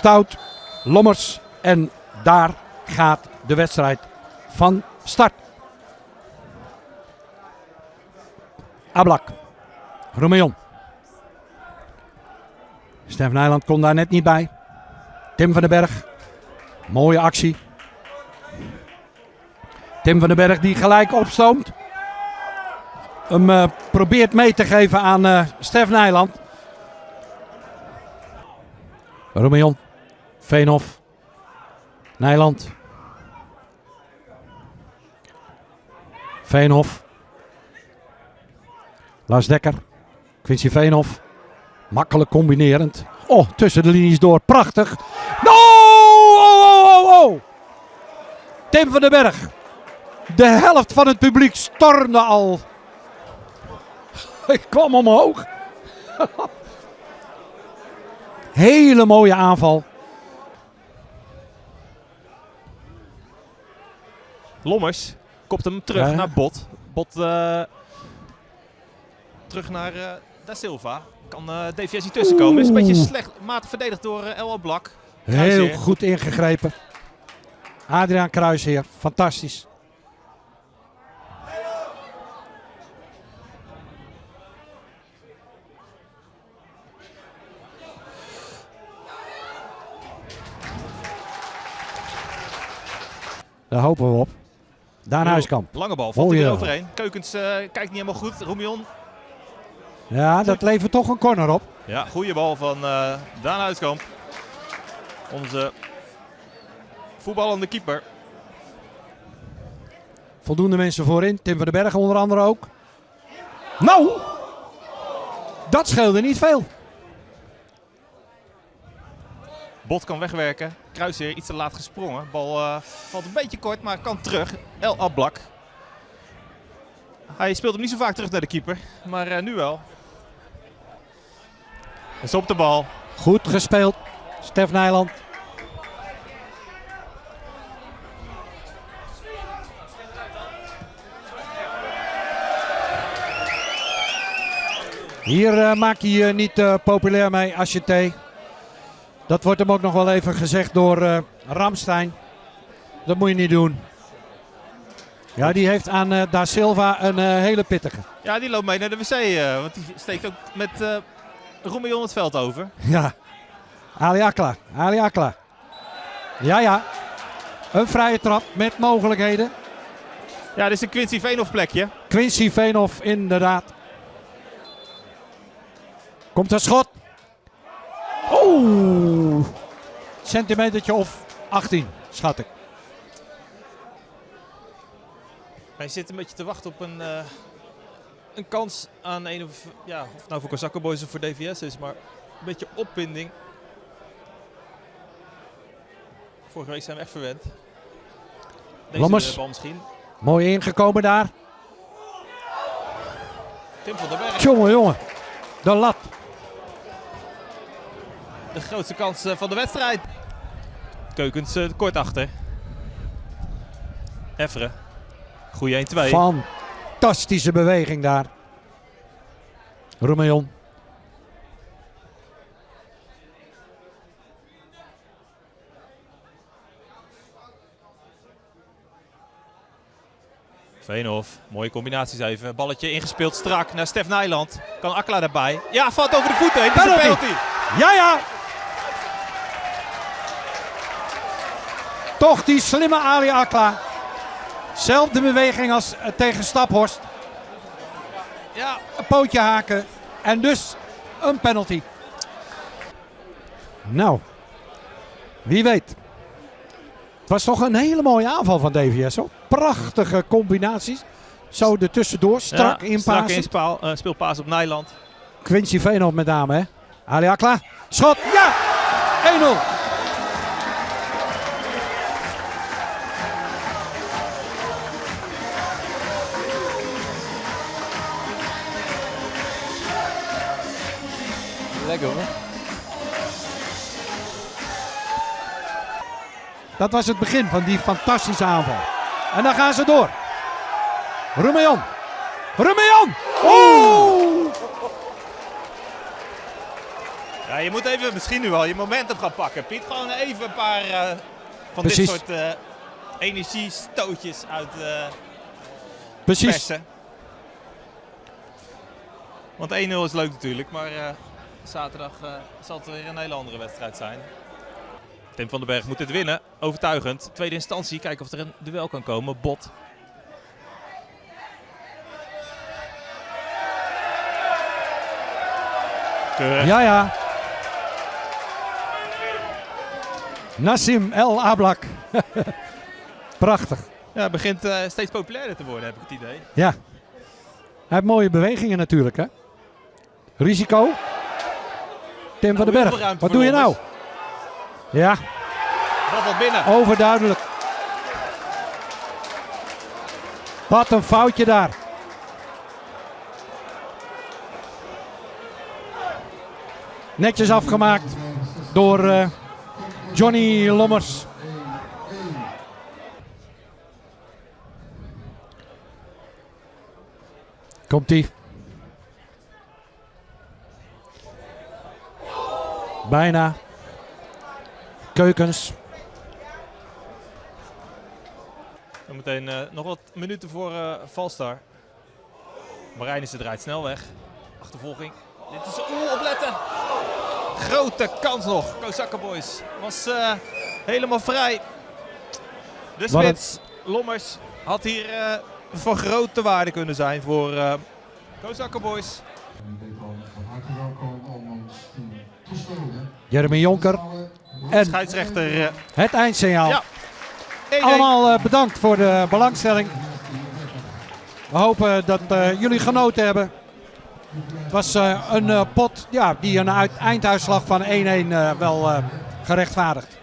Stout, Lommers. En daar gaat de wedstrijd van start. Ablak. Romeon. Stef Nijland kon daar net niet bij. Tim van den Berg. Mooie actie. Tim van den Berg die gelijk opstoomt. Hem uh, probeert mee te geven aan uh, Stef Nijland. Romeon. Veenhof. Nijland. Veenhof. Lars Dekker. Quincy Veenhof. Makkelijk combinerend. Oh, tussen de linies door. Prachtig. No! Oh, oh, oh, oh. Tim van den Berg. De helft van het publiek stormde al. Ik kwam omhoog. Hele mooie aanval. Lommers kopt hem terug ja. naar Bot. Bot uh, terug naar uh, Da Silva. Kan uh, DVS niet tussenkomen. Is een beetje slecht matig verdedigd door uh, El Blak. Heel goed ingegrepen. Adriaan Kruisheer, fantastisch. Daar hopen we op. Daan Huiskamp. Lange bal, valt hij er overheen. Keukens uh, kijkt niet helemaal goed. Roemion. Ja, dat levert toch een corner op. Ja, goede bal van uh, Daan Huiskamp. Onze voetballende keeper. Voldoende mensen voorin. Tim van den Berg onder andere ook. Nou, dat scheelde niet veel. Bot kan wegwerken. Kruisheer iets te laat gesprongen. Bal uh, valt een beetje kort, maar kan terug. El Ablak. Hij speelt hem niet zo vaak terug naar de keeper, maar uh, nu wel. Is op de bal. Goed gespeeld, Stef Nijland. Hier uh, maak je je niet populair mee, Asjeté. Dat wordt hem ook nog wel even gezegd door uh, Ramstein. Dat moet je niet doen. Ja, die heeft aan uh, Da Silva een uh, hele pittige. Ja, die loopt mee naar de wc. want die steekt ook met uh, het veld over. Ja. Ali Akla. Ali Akla. Ja, ja. Een vrije trap met mogelijkheden. Ja, dit is een Quincy Veenhoff plekje. Quincy Veenhoff, inderdaad. Komt een schot. Oeh. Centimetertje of 18, schat ik. Hij zit een beetje te wachten op een, uh, een kans aan een of, ja, of nou voor Kozakken Boys of voor DVS is, maar een beetje opwinding. Vorige week zijn we echt verwend. Deze Lammers. bal misschien. Mooi ingekomen daar. Tim van der Berg. Jongen, jongen. De lat. De grootste kans van de wedstrijd. Keukens uh, kort achter. Efferen. Goeie 1-2. Fantastische beweging daar. Romeon. Veenhof, mooie combinaties even. Balletje ingespeeld strak naar Stef Nijland. Kan Akla daarbij. Ja, valt over de voeten heen. Penalty. penalty. Ja, ja. Toch die slimme Ali Akla. Zelfde beweging als tegen Staphorst. Ja, een pootje haken. En dus een penalty. Nou, wie weet. Het was toch een hele mooie aanval van DVS. Hoor. Prachtige combinaties. Zo er tussendoor, strak ja, Strak in uh, speelpaas op Nijland. Quincy Veenhoff met name, hè. Ali Akla, schot, ja! 1-0. Lekker hoor. Dat was het begin van die fantastische aanval. En dan gaan ze door. Ja, je moet even misschien nu al je momentum gaan pakken, Piet. Gewoon even een paar eh, van Precies. dit soort eh energiestootjes uit eh Precies. persen. Want 1-0 is leuk natuurlijk, maar eh, zaterdag eh, zal het weer een hele andere wedstrijd zijn. Tim van den Berg moet dit winnen, overtuigend. Tweede instantie, kijken of er een duel kan komen. Bot. Keurig. Ja, ja. Nassim El Ablak. Prachtig. Ja, het begint eh, steeds populairder te worden, heb ik het idee. Ja. Hij heeft mooie bewegingen natuurlijk, hè. Risico. Tim van den Berg. Wat doe je nou? Ja, wat binnen. overduidelijk. Wat een foutje daar. Netjes afgemaakt door eh, Johnny Lommers. Komt-ie. Bijna. Keukens. Zometeen eh nog wat minuten voor eh Valstar. Marijnissen draait snel weg. Achtervolging. Dit is oeh, opletten. Grote kans nog. Kozakka Boys was eh, helemaal vrij. De spits Lommers had hier eh, van grote waarde kunnen zijn voor eh Kozakka Boys. Van harte welkom om ons te steunen. Jeremy Jonker. En Scheidsrechter. eh, het eindsignaal. Ja. 1-1. Allemaal eh, bedankt voor de belangstelling. We hopen dat eh, jullie genoten hebben. Het was een pot ja, die een uit- einduitslag van 1-1 eh, wel gerechtvaardigt.